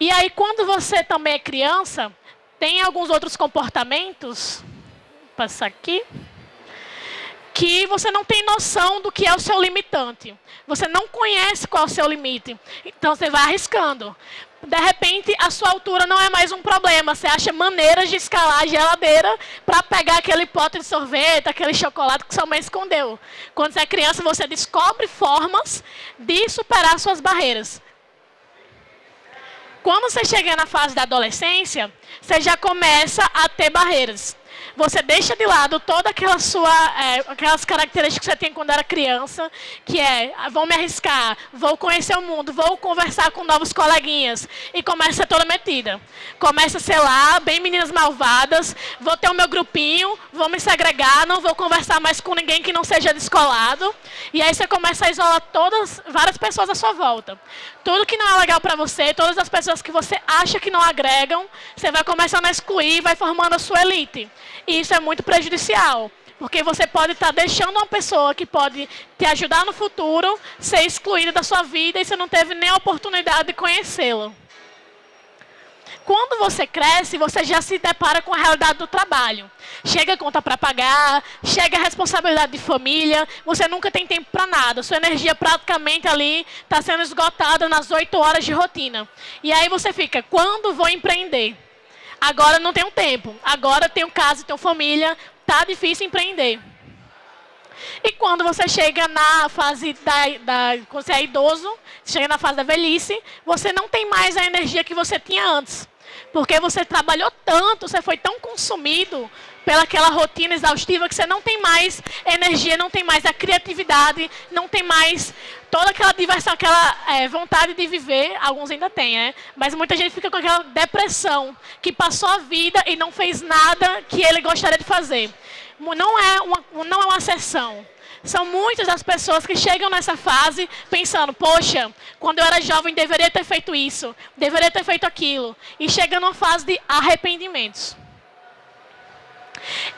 E aí, quando você também é criança, tem alguns outros comportamentos, vou passar aqui, que você não tem noção do que é o seu limitante. Você não conhece qual é o seu limite. Então, você vai arriscando. De repente, a sua altura não é mais um problema. Você acha maneiras de escalar a geladeira para pegar aquele pote de sorvete, aquele chocolate que sua mãe escondeu. Quando você é criança, você descobre formas de superar suas barreiras. Quando você chega na fase da adolescência, você já começa a ter barreiras você deixa de lado toda aquela sua, é, aquelas características que você tem quando era criança, que é, ah, vou me arriscar, vou conhecer o mundo, vou conversar com novos coleguinhas, e começa a ser toda metida. Começa a ser lá, bem meninas malvadas, vou ter o meu grupinho, vou me segregar, não vou conversar mais com ninguém que não seja descolado, e aí você começa a isolar todas, várias pessoas à sua volta. Tudo que não é legal para você, todas as pessoas que você acha que não agregam, você vai começando a excluir, vai formando a sua elite. E isso é muito prejudicial. Porque você pode estar deixando uma pessoa que pode te ajudar no futuro ser excluída da sua vida e você não teve nem a oportunidade de conhecê-lo. Quando você cresce, você já se depara com a realidade do trabalho. Chega a conta para pagar, chega a responsabilidade de família, você nunca tem tempo para nada. Sua energia praticamente ali está sendo esgotada nas oito horas de rotina. E aí você fica, quando vou empreender? Agora não tenho tempo. Agora tenho casa, tenho família. Tá difícil empreender. E quando você chega na fase da, da quando você é idoso, chega na fase da velhice, você não tem mais a energia que você tinha antes. Porque você trabalhou tanto, você foi tão consumido pelaquela rotina exaustiva que você não tem mais energia, não tem mais a criatividade, não tem mais toda aquela diversão, aquela é, vontade de viver. Alguns ainda têm, né? Mas muita gente fica com aquela depressão, que passou a vida e não fez nada que ele gostaria de fazer. Não é uma, não é uma exceção. São muitas as pessoas que chegam nessa fase pensando, poxa, quando eu era jovem deveria ter feito isso, deveria ter feito aquilo. E chega numa fase de arrependimentos.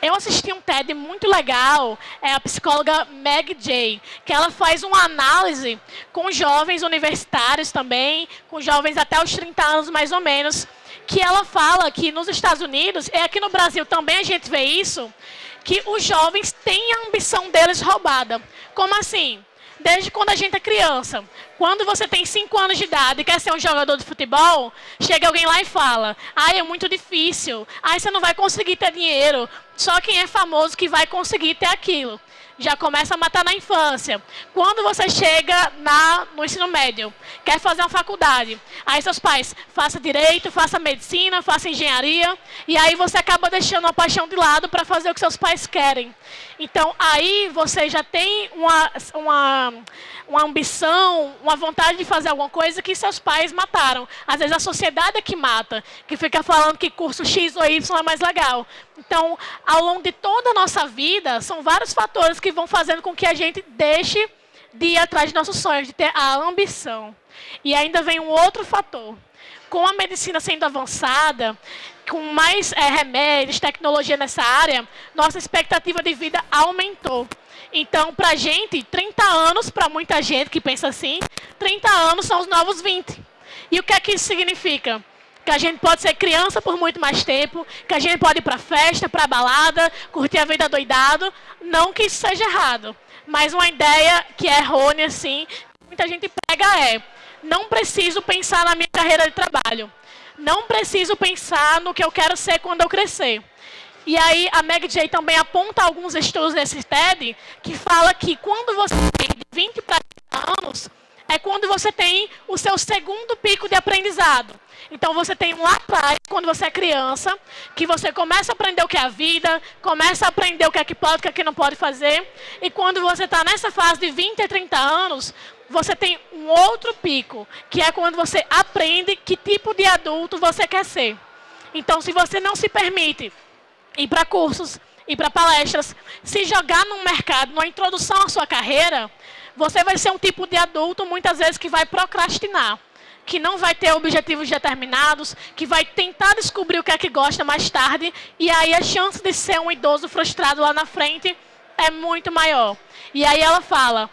Eu assisti um TED muito legal, é a psicóloga Meg Jay, que ela faz uma análise com jovens universitários também, com jovens até os 30 anos mais ou menos, que ela fala que nos Estados Unidos, e aqui no Brasil também a gente vê isso, que os jovens têm a ambição deles roubada. Como assim? desde quando a gente é criança. Quando você tem 5 anos de idade e quer ser um jogador de futebol, chega alguém lá e fala, ai, é muito difícil, ai, você não vai conseguir ter dinheiro, só quem é famoso que vai conseguir ter aquilo já começa a matar na infância. Quando você chega na, no ensino médio, quer fazer uma faculdade, aí seus pais, faça direito, faça medicina, faça engenharia, e aí você acaba deixando a paixão de lado para fazer o que seus pais querem. Então, aí você já tem uma, uma, uma ambição, uma vontade de fazer alguma coisa que seus pais mataram. Às vezes a sociedade é que mata, que fica falando que curso X ou Y é mais legal. Então, ao longo de toda a nossa vida, são vários fatores que vão fazendo com que a gente deixe de ir atrás de nossos sonhos, de ter a ambição. E ainda vem um outro fator. Com a medicina sendo avançada, com mais é, remédios, tecnologia nessa área, nossa expectativa de vida aumentou. Então, para a gente, 30 anos, para muita gente que pensa assim, 30 anos são os novos 20. E o que é que isso significa? que a gente pode ser criança por muito mais tempo, que a gente pode ir para festa, para balada, curtir a vida doidado. Não que isso seja errado, mas uma ideia que é errônea, assim, muita gente pega é, não preciso pensar na minha carreira de trabalho. Não preciso pensar no que eu quero ser quando eu crescer. E aí a Meg J também aponta alguns estudos nesse TED que fala que quando você tem de 20 para 30 anos, é quando você tem o seu segundo pico de aprendizado. Então você tem um lá atrás, quando você é criança, que você começa a aprender o que é a vida, começa a aprender o que é que pode, o que é que não pode fazer. E quando você está nessa fase de 20 a 30 anos, você tem um outro pico, que é quando você aprende que tipo de adulto você quer ser. Então, se você não se permite ir para cursos, ir para palestras, se jogar num mercado, numa introdução à sua carreira, você vai ser um tipo de adulto, muitas vezes, que vai procrastinar. Que não vai ter objetivos determinados, que vai tentar descobrir o que é que gosta mais tarde, e aí a chance de ser um idoso frustrado lá na frente é muito maior. E aí ela fala,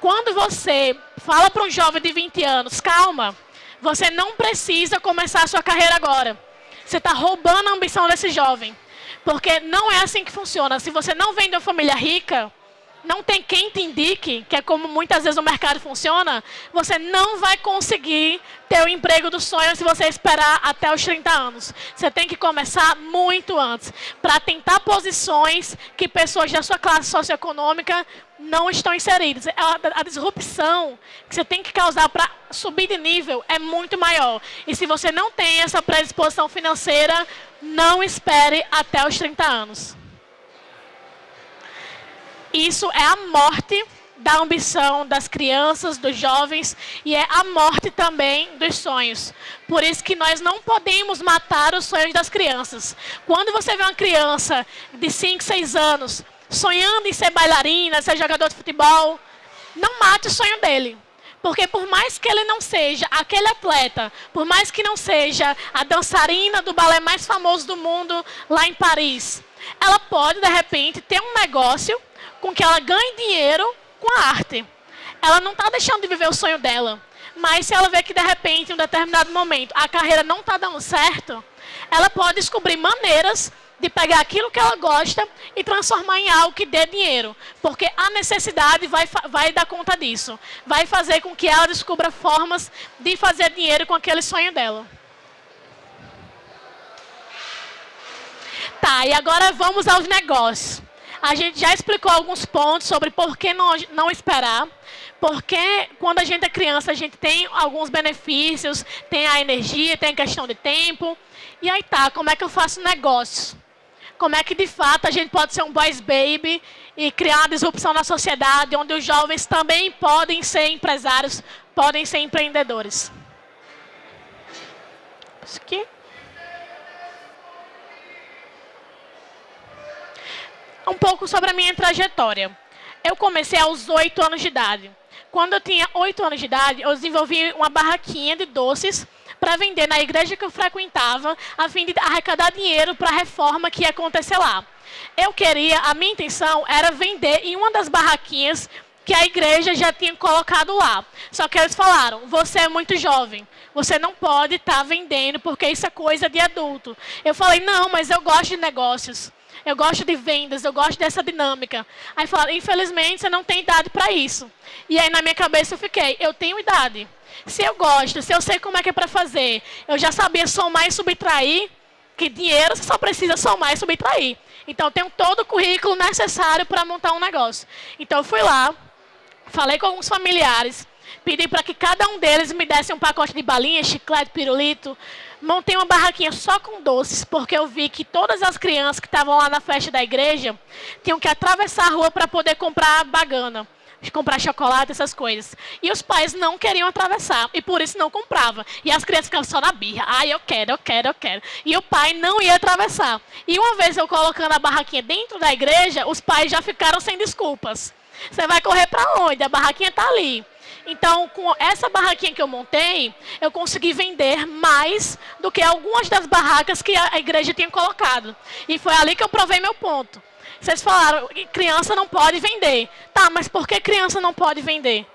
quando você fala para um jovem de 20 anos, calma, Você não precisa começar a sua carreira agora. Você está roubando a ambição desse jovem. Porque não é assim que funciona. Se você não vem de uma família rica, não tem quem te indique, que é como muitas vezes o mercado funciona, você não vai conseguir ter o emprego dos sonhos se você esperar até os 30 anos. Você tem que começar muito antes, para tentar posições que pessoas da sua classe socioeconômica não estão inseridas. A, a disrupção que você tem que causar para subir de nível é muito maior. E se você não tem essa predisposição financeira, não espere até os 30 anos. Isso é a morte da ambição das crianças, dos jovens, e é a morte também dos sonhos. Por isso que nós não podemos matar os sonhos das crianças. Quando você vê uma criança de 5, 6 anos sonhando em ser bailarina, ser jogador de futebol, não mate o sonho dele. Porque por mais que ele não seja aquele atleta, por mais que não seja a dançarina do balé mais famoso do mundo lá em Paris, ela pode, de repente, ter um negócio com que ela ganhe dinheiro com a arte. Ela não está deixando de viver o sonho dela. Mas se ela vê que, de repente, em um determinado momento, a carreira não está dando certo, ela pode descobrir maneiras de pegar aquilo que ela gosta e transformar em algo que dê dinheiro. Porque a necessidade vai, vai dar conta disso. Vai fazer com que ela descubra formas de fazer dinheiro com aquele sonho dela. Tá, e agora vamos aos negócios. A gente já explicou alguns pontos sobre por que não, não esperar. Porque quando a gente é criança, a gente tem alguns benefícios, tem a energia, tem a questão de tempo. E aí tá, como é que eu faço negócios? Como é que de fato a gente pode ser um boys baby e criar uma disrupção na sociedade, onde os jovens também podem ser empresários, podem ser empreendedores? Isso aqui. Um pouco sobre a minha trajetória. Eu comecei aos 8 anos de idade. Quando eu tinha 8 anos de idade, eu desenvolvi uma barraquinha de doces para vender na igreja que eu frequentava, a fim de arrecadar dinheiro para a reforma que ia acontecer lá. Eu queria, a minha intenção era vender em uma das barraquinhas que a igreja já tinha colocado lá. Só que eles falaram, você é muito jovem, você não pode estar tá vendendo porque isso é coisa de adulto. Eu falei, não, mas eu gosto de negócios eu gosto de vendas, eu gosto dessa dinâmica. Aí falaram, infelizmente você não tem idade para isso. E aí na minha cabeça eu fiquei, eu tenho idade. Se eu gosto, se eu sei como é que é para fazer, eu já sabia somar e subtrair, que dinheiro você só precisa somar e subtrair. Então eu tenho todo o currículo necessário para montar um negócio. Então eu fui lá, falei com alguns familiares, pedi para que cada um deles me desse um pacote de balinha, chiclete, pirulito, montei uma barraquinha só com doces, porque eu vi que todas as crianças que estavam lá na festa da igreja tinham que atravessar a rua para poder comprar bagana, comprar chocolate, essas coisas. E os pais não queriam atravessar, e por isso não comprava. E as crianças ficavam só na birra. Ai, eu quero, eu quero, eu quero. E o pai não ia atravessar. E uma vez eu colocando a barraquinha dentro da igreja, os pais já ficaram sem desculpas. Você vai correr para onde? A barraquinha está ali. Então, com essa barraquinha que eu montei, eu consegui vender mais do que algumas das barracas que a igreja tinha colocado. E foi ali que eu provei meu ponto. Vocês falaram, criança não pode vender. Tá, mas por que criança não pode vender?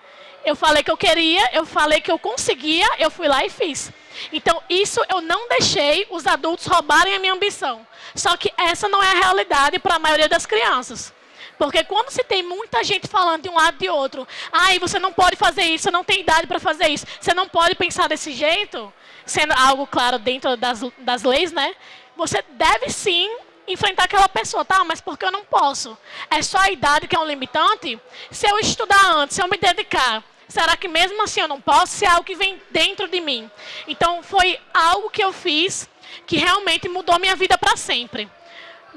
Eu falei que eu queria, eu falei que eu conseguia, eu fui lá e fiz. Então, isso eu não deixei os adultos roubarem a minha ambição. Só que essa não é a realidade para a maioria das crianças. Porque quando se tem muita gente falando de um lado e de outro, ai, você não pode fazer isso, você não tem idade para fazer isso, você não pode pensar desse jeito, sendo algo, claro, dentro das, das leis, né? Você deve sim enfrentar aquela pessoa, tá? Mas por que eu não posso? É só a idade que é um limitante? Se eu estudar antes, se eu me dedicar, será que mesmo assim eu não posso? Se é algo que vem dentro de mim. Então, foi algo que eu fiz que realmente mudou minha vida para sempre.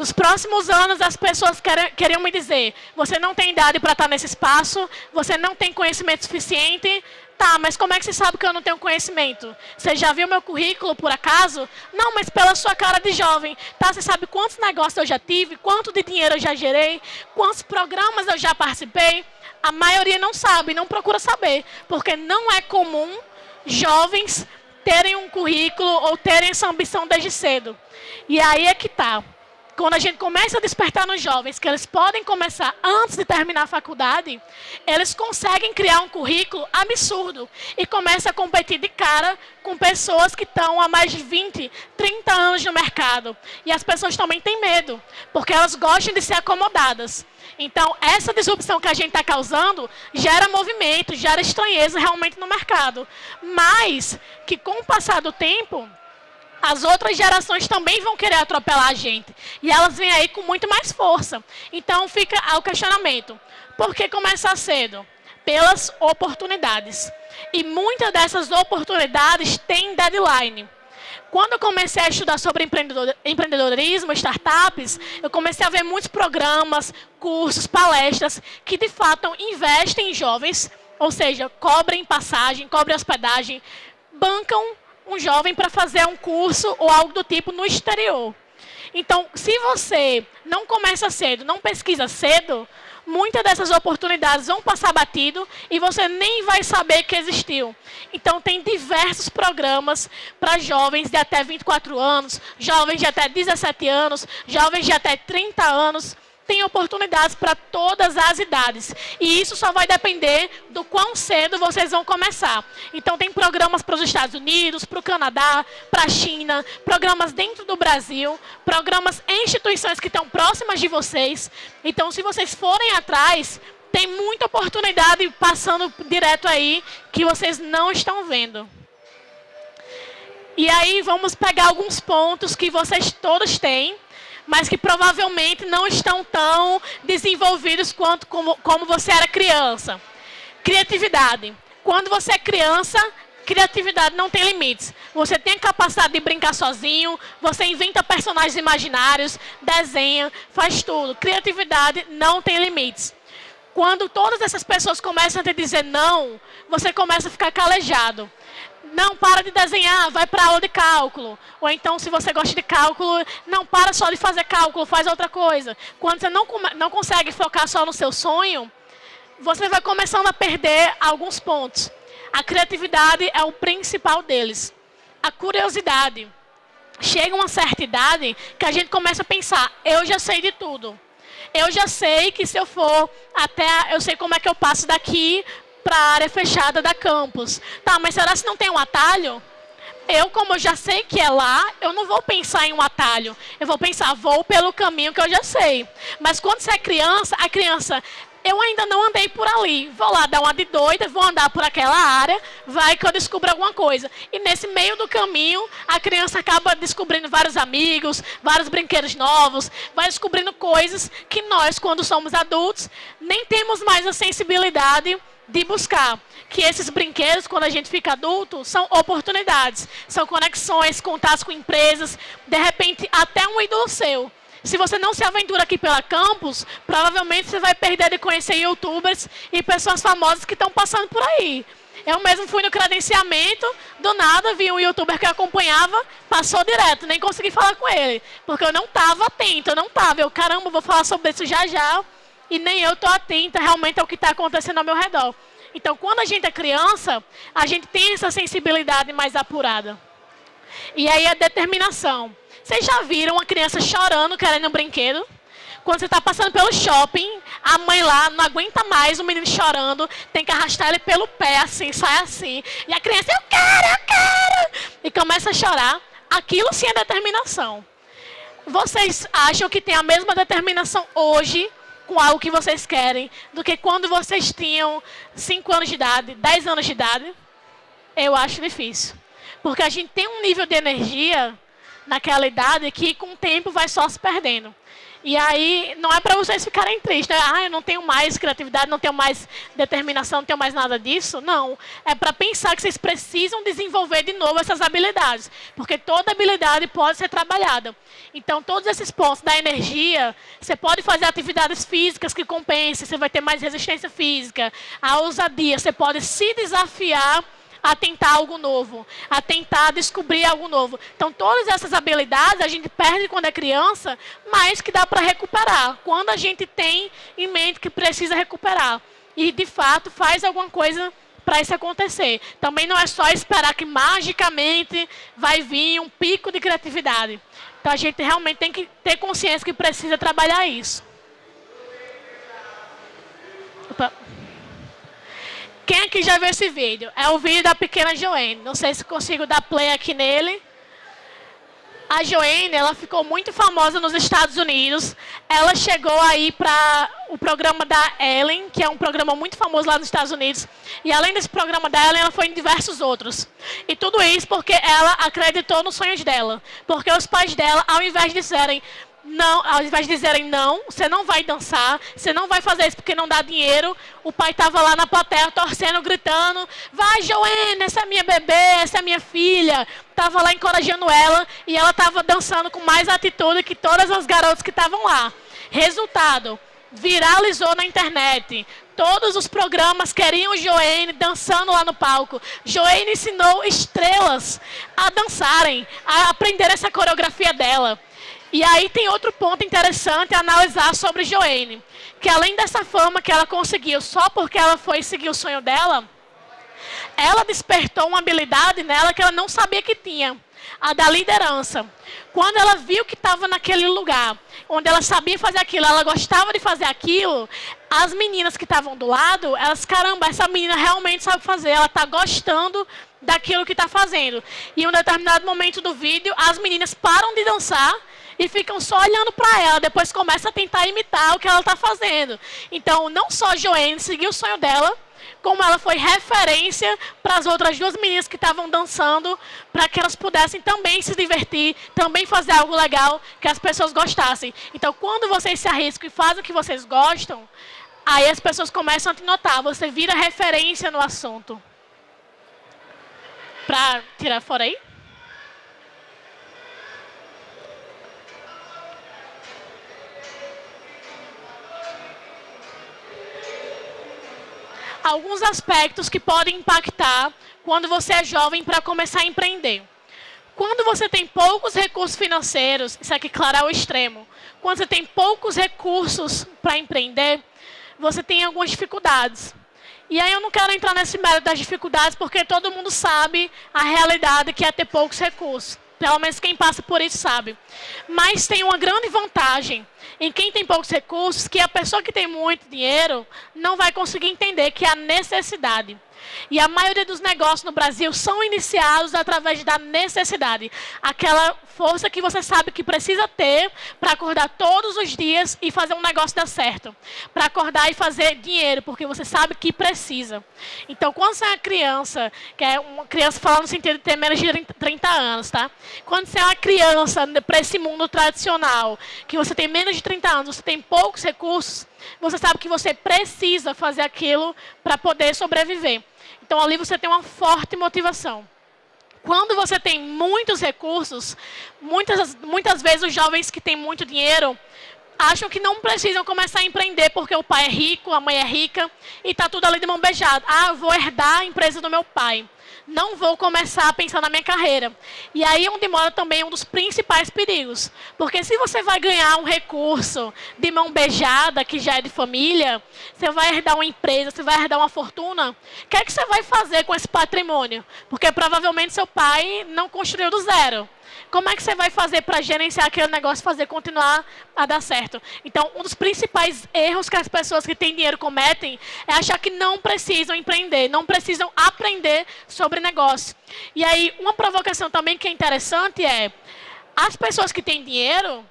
Nos próximos anos, as pessoas queriam me dizer, você não tem idade para estar nesse espaço, você não tem conhecimento suficiente. Tá, mas como é que você sabe que eu não tenho conhecimento? Você já viu meu currículo, por acaso? Não, mas pela sua cara de jovem. Tá, você sabe quantos negócios eu já tive, quanto de dinheiro eu já gerei, quantos programas eu já participei? A maioria não sabe, não procura saber, porque não é comum jovens terem um currículo ou terem essa ambição desde cedo. E aí é que tá. Quando a gente começa a despertar nos jovens que eles podem começar antes de terminar a faculdade, eles conseguem criar um currículo absurdo e começam a competir de cara com pessoas que estão há mais de 20, 30 anos no mercado. E as pessoas também têm medo, porque elas gostam de ser acomodadas. Então, essa disrupção que a gente está causando gera movimento, gera estranheza realmente no mercado. Mas que com o passar do tempo, as outras gerações também vão querer atropelar a gente. E elas vêm aí com muito mais força. Então, fica o questionamento. Por que começar cedo? Pelas oportunidades. E muitas dessas oportunidades têm deadline. Quando eu comecei a estudar sobre empreendedorismo, startups, eu comecei a ver muitos programas, cursos, palestras que de fato investem em jovens, ou seja, cobrem passagem, cobrem hospedagem, bancam um jovem para fazer um curso ou algo do tipo no exterior. Então, se você não começa cedo, não pesquisa cedo, muitas dessas oportunidades vão passar batido e você nem vai saber que existiu. Então, tem diversos programas para jovens de até 24 anos, jovens de até 17 anos, jovens de até 30 anos, tem oportunidades para todas as idades. E isso só vai depender do quão cedo vocês vão começar. Então, tem programas para os Estados Unidos, para o Canadá, para a China, programas dentro do Brasil, programas em instituições que estão próximas de vocês. Então, se vocês forem atrás, tem muita oportunidade passando direto aí que vocês não estão vendo. E aí, vamos pegar alguns pontos que vocês todos têm mas que provavelmente não estão tão desenvolvidos quanto como, como você era criança. Criatividade. Quando você é criança, criatividade não tem limites. Você tem a capacidade de brincar sozinho, você inventa personagens imaginários, desenha, faz tudo. Criatividade não tem limites. Quando todas essas pessoas começam a te dizer não, você começa a ficar calejado. Não, para de desenhar, vai para aula de cálculo. Ou então, se você gosta de cálculo, não para só de fazer cálculo, faz outra coisa. Quando você não, não consegue focar só no seu sonho, você vai começando a perder alguns pontos. A criatividade é o principal deles. A curiosidade. Chega uma certa idade que a gente começa a pensar, eu já sei de tudo. Eu já sei que se eu for até, eu sei como é que eu passo daqui para a área fechada da campus. Tá, mas será que não tem um atalho? Eu, como eu já sei que é lá, eu não vou pensar em um atalho. Eu vou pensar, vou pelo caminho que eu já sei. Mas quando você é criança, a criança, eu ainda não andei por ali. Vou lá dar uma de doida, vou andar por aquela área, vai que eu descubro alguma coisa. E nesse meio do caminho, a criança acaba descobrindo vários amigos, vários brinquedos novos, vai descobrindo coisas que nós, quando somos adultos, nem temos mais a sensibilidade de buscar que esses brinquedos, quando a gente fica adulto, são oportunidades, são conexões, contatos com empresas, de repente até um ídolo seu. Se você não se aventura aqui pela campus, provavelmente você vai perder de conhecer youtubers e pessoas famosas que estão passando por aí. Eu mesmo fui no credenciamento, do nada vi um youtuber que eu acompanhava, passou direto, nem consegui falar com ele, porque eu não estava atento, eu não estava. Eu, caramba, vou falar sobre isso já já e nem eu estou atenta realmente ao que está acontecendo ao meu redor. Então, quando a gente é criança, a gente tem essa sensibilidade mais apurada. E aí a determinação. Vocês já viram uma criança chorando querendo um brinquedo? Quando você está passando pelo shopping, a mãe lá não aguenta mais o menino chorando, tem que arrastar ele pelo pé, assim, sai assim. E a criança, eu quero, eu quero! E começa a chorar. Aquilo sim é determinação. Vocês acham que tem a mesma determinação hoje com algo que vocês querem do que quando vocês tinham 5 anos de idade, 10 anos de idade, eu acho difícil. Porque a gente tem um nível de energia naquela idade que com o tempo vai só se perdendo. E aí, não é para vocês ficarem tristes, né? Ah, eu não tenho mais criatividade, não tenho mais determinação, não tenho mais nada disso. Não. É para pensar que vocês precisam desenvolver de novo essas habilidades. Porque toda habilidade pode ser trabalhada. Então, todos esses pontos da energia, você pode fazer atividades físicas que compensem, você vai ter mais resistência física. A ousadia, você pode se desafiar a tentar algo novo, a tentar descobrir algo novo. Então, todas essas habilidades a gente perde quando é criança, mas que dá para recuperar, quando a gente tem em mente que precisa recuperar. E, de fato, faz alguma coisa para isso acontecer. Também não é só esperar que magicamente vai vir um pico de criatividade. Então a gente realmente tem que ter consciência que precisa trabalhar isso. Opa. Quem aqui já viu esse vídeo? É o vídeo da pequena Joane. Não sei se consigo dar play aqui nele. A Joane, ela ficou muito famosa nos Estados Unidos. Ela chegou aí para o programa da Ellen, que é um programa muito famoso lá nos Estados Unidos. E além desse programa da Ellen, ela foi em diversos outros. E tudo isso porque ela acreditou nos sonhos dela. Porque os pais dela, ao invés de disserem, não, ao invés de dizerem não, você não vai dançar, você não vai fazer isso porque não dá dinheiro, o pai estava lá na plateia torcendo, gritando, vai Joana, essa é minha bebê, essa é minha filha. Estava lá encorajando ela e ela estava dançando com mais atitude que todas as garotas que estavam lá. Resultado, viralizou na internet. Todos os programas queriam Joane dançando lá no palco. Joane ensinou estrelas a dançarem, a aprender essa coreografia dela. E aí tem outro ponto interessante a analisar sobre Joane, que além dessa fama que ela conseguiu só porque ela foi seguir o sonho dela, ela despertou uma habilidade nela que ela não sabia que tinha, a da liderança. Quando ela viu que estava naquele lugar, onde ela sabia fazer aquilo, ela gostava de fazer aquilo, as meninas que estavam do lado, elas, caramba, essa menina realmente sabe fazer, ela está gostando daquilo que está fazendo. E em um determinado momento do vídeo, as meninas param de dançar e ficam só olhando para ela, depois começa a tentar imitar o que ela está fazendo. Então, não só Joanne seguiu o sonho dela, como ela foi referência para as outras duas meninas que estavam dançando, para que elas pudessem também se divertir, também fazer algo legal que as pessoas gostassem. Então, quando vocês se arriscam e fazem o que vocês gostam, aí as pessoas começam a te notar, você vira referência no assunto. Para tirar fora aí? Alguns aspectos que podem impactar quando você é jovem para começar a empreender. Quando você tem poucos recursos financeiros, isso aqui, claro, é o extremo. Quando você tem poucos recursos para empreender, você tem algumas dificuldades. E aí eu não quero entrar nesse mérito das dificuldades, porque todo mundo sabe a realidade que é ter poucos recursos. Pelo menos quem passa por isso sabe. Mas tem uma grande vantagem em quem tem poucos recursos, que a pessoa que tem muito dinheiro não vai conseguir entender que há necessidade. E a maioria dos negócios no Brasil são iniciados através da necessidade. Aquela força que você sabe que precisa ter para acordar todos os dias e fazer um negócio dar certo. Para acordar e fazer dinheiro, porque você sabe que precisa. Então, quando você é uma criança, que é uma criança falando no sentido de ter menos de 30 anos, tá? Quando você é uma criança para esse mundo tradicional, que você tem menos de 30 anos, você tem poucos recursos, você sabe que você precisa fazer aquilo para poder sobreviver. Então, ali você tem uma forte motivação. Quando você tem muitos recursos, muitas, muitas vezes os jovens que têm muito dinheiro acham que não precisam começar a empreender porque o pai é rico, a mãe é rica e está tudo ali de mão beijada. Ah, vou herdar a empresa do meu pai não vou começar a pensar na minha carreira. E aí onde mora também um dos principais perigos. Porque se você vai ganhar um recurso de mão beijada, que já é de família, você vai herdar uma empresa, você vai herdar uma fortuna, o que é que você vai fazer com esse patrimônio? Porque provavelmente seu pai não construiu do zero. Como é que você vai fazer para gerenciar aquele negócio, fazer continuar a dar certo? Então, um dos principais erros que as pessoas que têm dinheiro cometem é achar que não precisam empreender, não precisam aprender sobre negócio. E aí, uma provocação também que é interessante é, as pessoas que têm dinheiro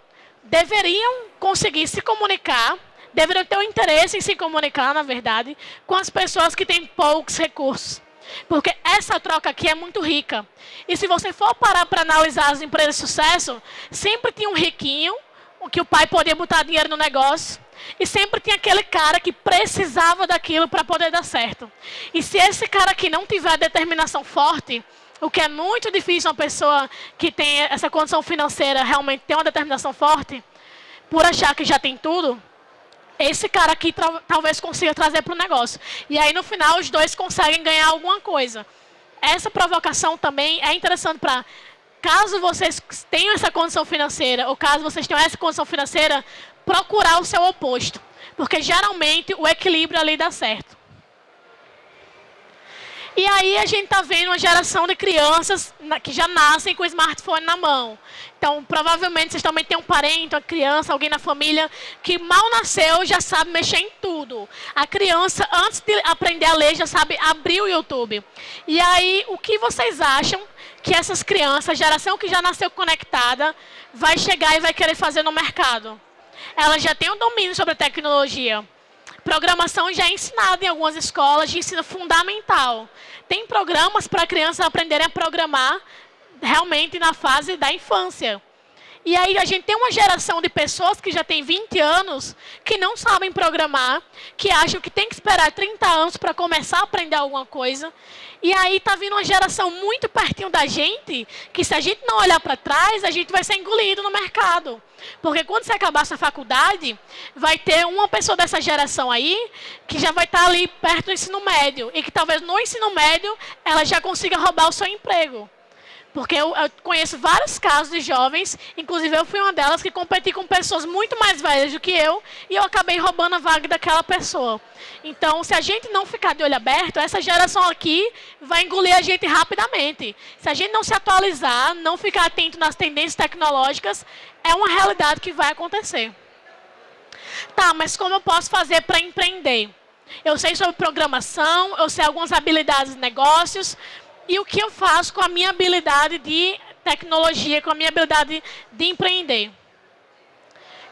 deveriam conseguir se comunicar, deveriam ter o interesse em se comunicar, na verdade, com as pessoas que têm poucos recursos. Porque essa troca aqui é muito rica. E se você for parar para analisar as empresas de sucesso, sempre tinha um riquinho, que o pai podia botar dinheiro no negócio, e sempre tinha aquele cara que precisava daquilo para poder dar certo. E se esse cara aqui não tiver determinação forte, o que é muito difícil uma pessoa que tem essa condição financeira realmente ter uma determinação forte, por achar que já tem tudo, esse cara aqui talvez consiga trazer para o negócio. E aí, no final, os dois conseguem ganhar alguma coisa. Essa provocação também é interessante para, caso vocês tenham essa condição financeira, ou caso vocês tenham essa condição financeira, procurar o seu oposto. Porque, geralmente, o equilíbrio ali dá certo. E aí a gente está vendo uma geração de crianças que já nascem com o smartphone na mão. Então, provavelmente, vocês também têm um parente, uma criança, alguém na família que mal nasceu já sabe mexer em tudo. A criança, antes de aprender a ler, já sabe abrir o YouTube. E aí, o que vocês acham que essas crianças, geração que já nasceu conectada, vai chegar e vai querer fazer no mercado? Ela já tem um domínio sobre a tecnologia. Programação já é ensinada em algumas escolas de ensino fundamental. Tem programas para crianças aprenderem a programar realmente na fase da infância. E aí a gente tem uma geração de pessoas que já tem 20 anos, que não sabem programar, que acham que tem que esperar 30 anos para começar a aprender alguma coisa. E aí está vindo uma geração muito pertinho da gente, que se a gente não olhar para trás, a gente vai ser engolido no mercado. Porque quando você acabar sua faculdade, vai ter uma pessoa dessa geração aí, que já vai estar tá ali perto do ensino médio. E que talvez no ensino médio, ela já consiga roubar o seu emprego. Porque eu, eu, conheço vários casos de jovens, inclusive eu fui uma delas que competi com pessoas muito mais velhas do que eu, e eu acabei roubando a vaga daquela pessoa. Então, se a gente não ficar de olho aberto, essa geração aqui vai engolir a gente rapidamente. Se a gente não se atualizar, não ficar atento nas tendências tecnológicas, é uma realidade que vai acontecer. Tá, mas como eu posso fazer para empreender? Eu sei sobre programação, eu sei algumas habilidades de negócios, e o que eu faço com a minha habilidade de tecnologia, com a minha habilidade de empreender.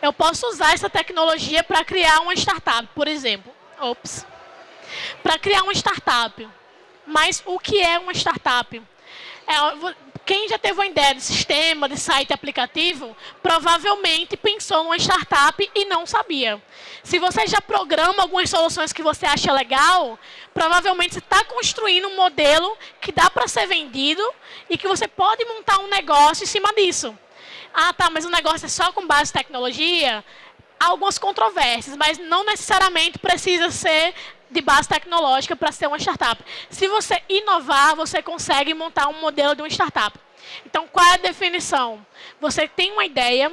Eu posso usar essa tecnologia para criar uma startup, por exemplo. Ops. Para criar uma startup. Mas o que é uma startup? É, quem já teve uma ideia de sistema, de site aplicativo, provavelmente pensou numa startup e não sabia. Se você já programa algumas soluções que você acha legal, provavelmente você está construindo um modelo que dá para ser vendido e que você pode montar um negócio em cima disso. Ah, tá, mas o negócio é só com base em tecnologia? Há algumas controvérsias, mas não necessariamente precisa ser de base tecnológica para ser uma startup. Se você inovar, você consegue montar um modelo de uma startup. Então, qual é a definição? Você tem uma ideia,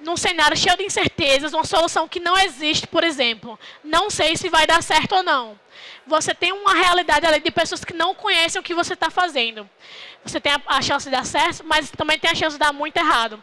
num cenário cheio de incertezas, uma solução que não existe, por exemplo. Não sei se vai dar certo ou não. Você tem uma realidade ali de pessoas que não conhecem o que você está fazendo. Você tem a, chance de dar certo, mas também tem a chance de dar muito errado.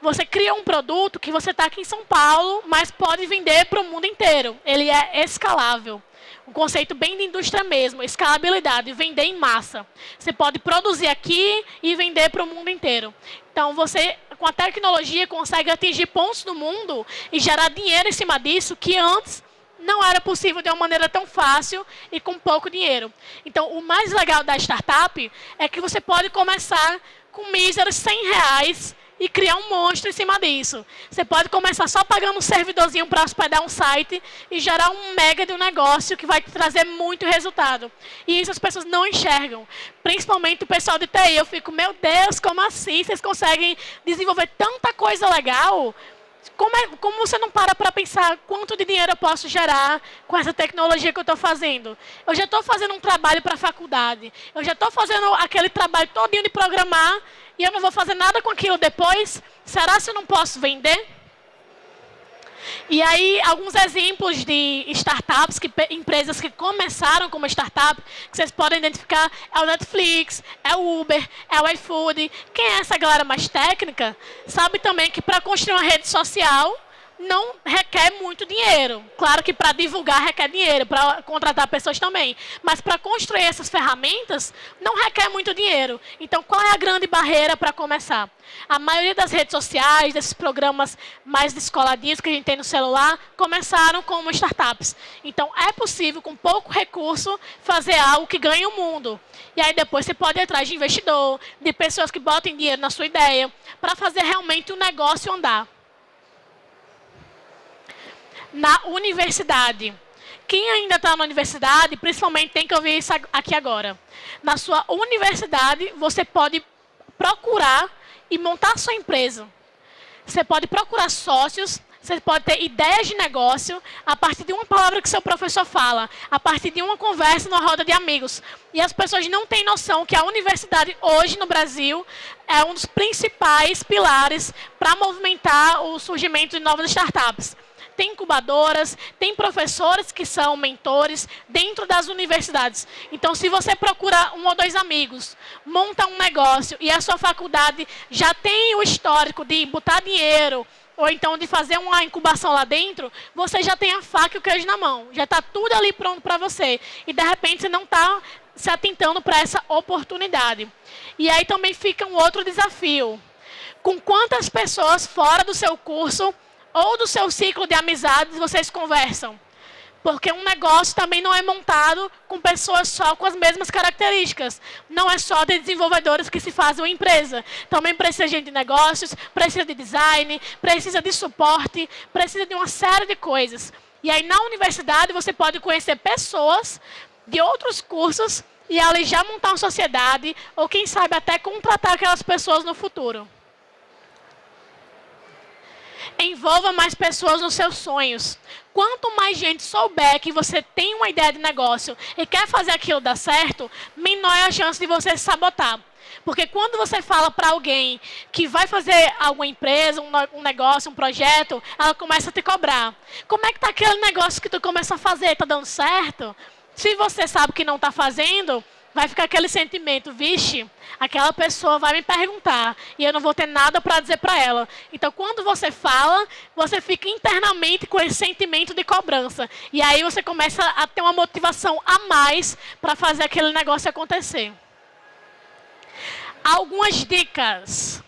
Você cria um produto que você está aqui em São Paulo, mas pode vender para o mundo inteiro. Ele é escalável um conceito bem de indústria mesmo, escalabilidade, vender em massa. Você pode produzir aqui e vender para o mundo inteiro. Então, você, com a tecnologia, consegue atingir pontos do mundo e gerar dinheiro em cima disso que antes não era possível de uma maneira tão fácil e com pouco dinheiro. Então, o mais legal da startup é que você pode começar com míseros 100 reais e criar um monstro em cima disso. Você pode começar só pagando um servidorzinho para hospedar um site e gerar um mega de um negócio que vai te trazer muito resultado. E isso as pessoas não enxergam. Principalmente o pessoal de TI. Eu fico, meu Deus, como assim? Vocês conseguem desenvolver tanta coisa legal? Como, é, como, você não para para pensar quanto de dinheiro eu posso gerar com essa tecnologia que eu estou fazendo? Eu já estou fazendo um trabalho para a faculdade. Eu já estou fazendo aquele trabalho todinho de programar e eu não vou fazer nada com aquilo depois, será que eu não posso vender? E aí, alguns exemplos de startups, que, empresas que começaram como startup, que vocês podem identificar, é o Netflix, é o Uber, é o iFood. Quem é essa galera mais técnica, sabe também que para construir uma rede social, não requer muito dinheiro. Claro que para divulgar requer dinheiro, para contratar pessoas também. Mas para construir essas ferramentas, não requer muito dinheiro. Então, qual é a grande barreira para começar? A maioria das redes sociais, desses programas mais descoladinhos que a gente tem no celular, começaram como startups. Então, é possível, com pouco recurso, fazer algo que ganhe o mundo. E aí, depois, você pode ir atrás de investidor, de pessoas que botem dinheiro na sua ideia, para fazer realmente o negócio andar na universidade. Quem ainda está na universidade, principalmente tem que ouvir isso aqui agora. Na sua universidade, você pode procurar e montar sua empresa. Você pode procurar sócios, você pode ter ideias de negócio a partir de uma palavra que seu professor fala, a partir de uma conversa numa roda de amigos. E as pessoas não têm noção que a universidade hoje no Brasil é um dos principais pilares para movimentar o surgimento de novas startups tem incubadoras, tem professores que são mentores dentro das universidades. Então, se você procura um ou dois amigos, monta um negócio e a sua faculdade já tem o histórico de botar dinheiro, ou então de fazer uma incubação lá dentro, você já tem a faca e o queijo na mão. Já está tudo ali pronto para você. E, de repente, você não está se atentando para essa oportunidade. E aí também fica um outro desafio. Com quantas pessoas fora do seu curso ou do seu ciclo de amizades vocês conversam? Porque um negócio também não é montado com pessoas só com as mesmas características. Não é só de desenvolvedores que se fazem uma empresa. Também precisa de gente de negócios, precisa de design, precisa de suporte, precisa de uma série de coisas. E aí, na universidade, você pode conhecer pessoas de outros cursos e ali já montar uma sociedade, ou quem sabe até contratar aquelas pessoas no futuro. Envolva mais pessoas nos seus sonhos. Quanto mais gente souber que você tem uma ideia de negócio e quer fazer aquilo dar certo, menor é a chance de você se sabotar. Porque quando você fala para alguém que vai fazer alguma empresa, um, negócio, um projeto, ela começa a te cobrar. Como é que está aquele negócio que tu começa a fazer? Está dando certo? Se você sabe que não está fazendo, vai ficar aquele sentimento, vixe, aquela pessoa vai me perguntar e eu não vou ter nada para dizer para ela. Então, quando você fala, você fica internamente com esse sentimento de cobrança. E aí você começa a ter uma motivação a mais para fazer aquele negócio acontecer. Algumas dicas.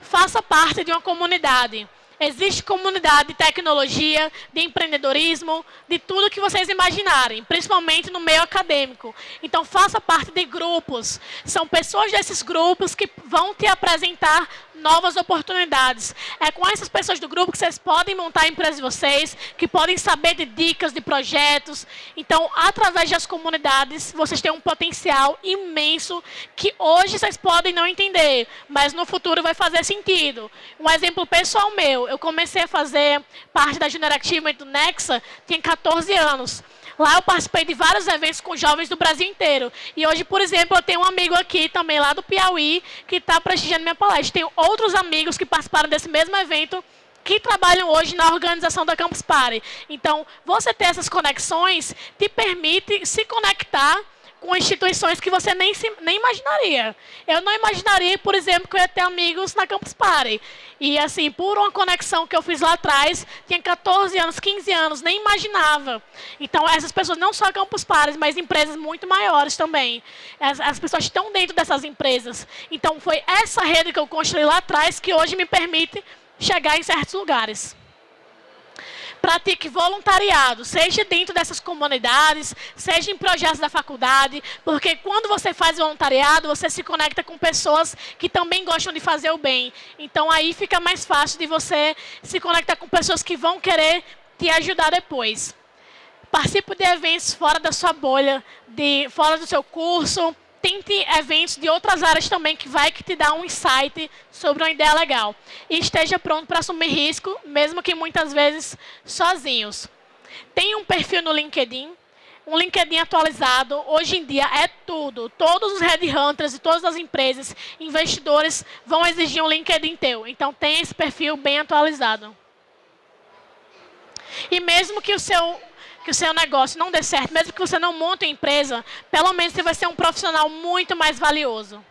Faça parte de uma comunidade. Existe comunidade de tecnologia, de empreendedorismo, de tudo que vocês imaginarem, principalmente no meio acadêmico. Então, faça parte de grupos. São pessoas desses grupos que vão te apresentar novas oportunidades. É com essas pessoas do grupo que vocês podem montar a empresa de vocês, que podem saber de dicas, de projetos. Então, através das comunidades, vocês têm um potencial imenso que hoje vocês podem não entender, mas no futuro vai fazer sentido. Um exemplo pessoal meu, eu comecei a fazer parte da Junior Achievement do Nexa, tinha 14 anos. Lá eu participei de vários eventos com jovens do Brasil inteiro. E hoje, por exemplo, eu tenho um amigo aqui também lá do Piauí que está prestigiando minha palestra. Tenho outros amigos que participaram desse mesmo evento que trabalham hoje na organização da Campus Party. Então, você ter essas conexões te permite se conectar com instituições que você nem, nem imaginaria. Eu não imaginaria, por exemplo, que eu ia ter amigos na Campus Party. E, assim, por uma conexão que eu fiz lá atrás, tinha 14 anos, 15 anos, nem imaginava. Então, essas pessoas, não só Campus Party, mas empresas muito maiores também. As, as pessoas estão dentro dessas empresas. Então, foi essa rede que eu construí lá atrás que hoje me permite chegar em certos lugares pratique voluntariado, seja dentro dessas comunidades, seja em projetos da faculdade, porque quando você faz voluntariado, você se conecta com pessoas que também gostam de fazer o bem. Então aí fica mais fácil de você se conectar com pessoas que vão querer te ajudar depois. Participe de eventos fora da sua bolha, de, fora do seu curso, tente eventos de outras áreas também que vai que te dá um insight sobre uma ideia legal. E esteja pronto para assumir risco, mesmo que muitas vezes sozinhos. Tenha um perfil no LinkedIn, um LinkedIn atualizado, hoje em dia é tudo. Todos os headhunters e todas as empresas, investidores, vão exigir um LinkedIn teu. Então, tenha esse perfil bem atualizado. E mesmo que o seu que o seu negócio não dê certo, mesmo que você não monte uma empresa, pelo menos você vai ser um profissional muito mais valioso.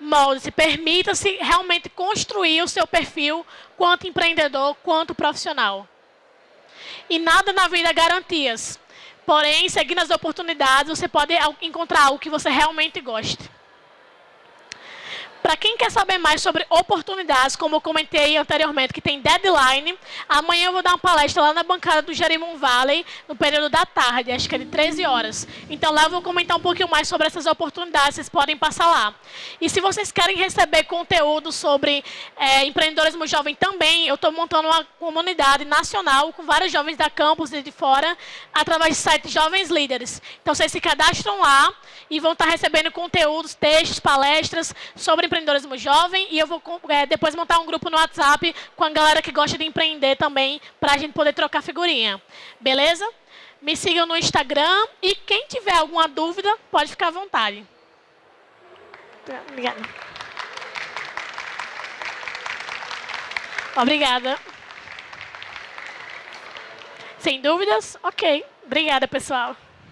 Molde-se, permita-se realmente construir o seu perfil quanto empreendedor, quanto profissional. E nada na vida é garantias. Porém, seguindo as oportunidades, você pode encontrar algo que você realmente goste. Para quem quer saber mais sobre oportunidades, como eu comentei anteriormente, que tem deadline, amanhã eu vou dar uma palestra lá na bancada do Jerimum Valley, no período da tarde, acho que é de 13 horas. Então lá eu vou comentar um pouquinho mais sobre essas oportunidades, vocês podem passar lá. E se vocês querem receber conteúdo sobre é, empreendedorismo jovem também, eu estou montando uma comunidade nacional com vários jovens da campus e de fora, através do site Jovens Líderes. Então vocês se cadastram lá e vão estar recebendo conteúdos, textos, palestras sobre empreendedorismo jovem e eu vou é, depois montar um grupo no WhatsApp com a galera que gosta de empreender também, para a gente poder trocar figurinha. Beleza? Me sigam no Instagram e quem tiver alguma dúvida, pode ficar à vontade. Obrigada. Obrigada. Sem dúvidas? Ok. Obrigada, pessoal.